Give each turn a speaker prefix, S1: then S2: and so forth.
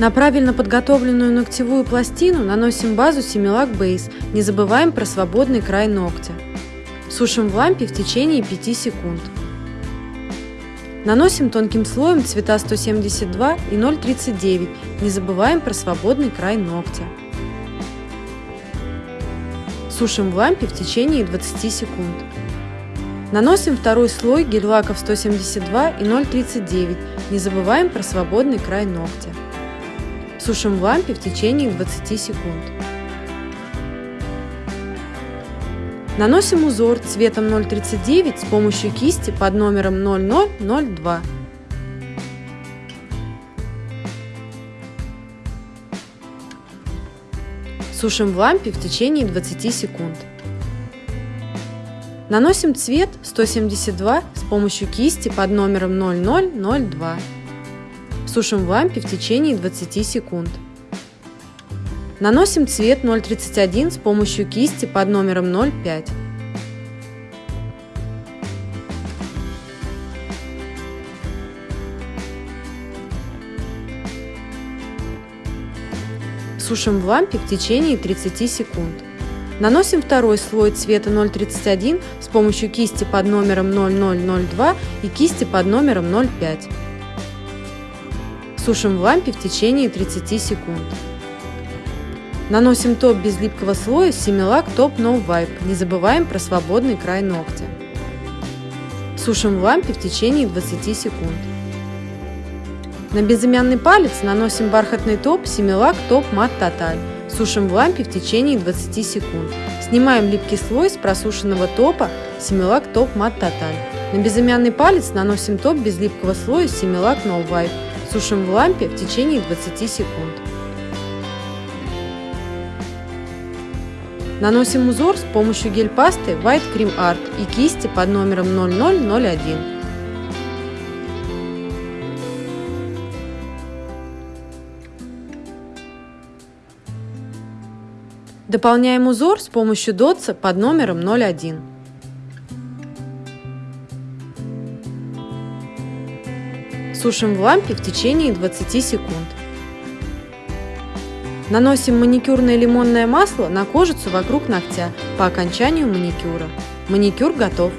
S1: На правильно подготовленную ногтевую пластину наносим базу Similac Base, не забываем про свободный край ногтя. Сушим в лампе в течение 5 секунд. Наносим тонким слоем цвета 172 и 039, не забываем про свободный край ногтя. Сушим в лампе в течение 20 секунд. Наносим второй слой гель-лаков 172 и 039, не забываем про свободный край ногтя. Сушим в лампе в течение 20 секунд. Наносим узор цветом 039 с помощью кисти под номером 0002. Сушим в лампе в течение 20 секунд. Наносим цвет 172 с помощью кисти под номером 0002. Сушим в лампе в течение 20 секунд. Наносим цвет 031 с помощью кисти под номером 05. Сушим в лампе в течение 30 секунд. Наносим второй слой цвета 031 с помощью кисти под номером 0002 и кисти под номером 05. Сушим в лампе в течение 30 секунд. Наносим топ без липкого слоя Similac Top No Wipe. Не забываем про свободный край ногтя. Сушим в лампе в течение 20 секунд. На безымянный палец наносим бархатный топ Similac Top Matte Total. Сушим в лампе в течение 20 секунд. Снимаем липкий слой с просушенного топа Similac Top Matte Total. На безымянный палец наносим топ без липкого слоя Similac No Wipe. Сушим в лампе в течение 20 секунд. Наносим узор с помощью гель-пасты White Cream Art и кисти под номером 0001. Дополняем узор с помощью дотса под номером 01. Сушим в лампе в течение 20 секунд. Наносим маникюрное лимонное масло на кожицу вокруг ногтя по окончанию маникюра. Маникюр готов!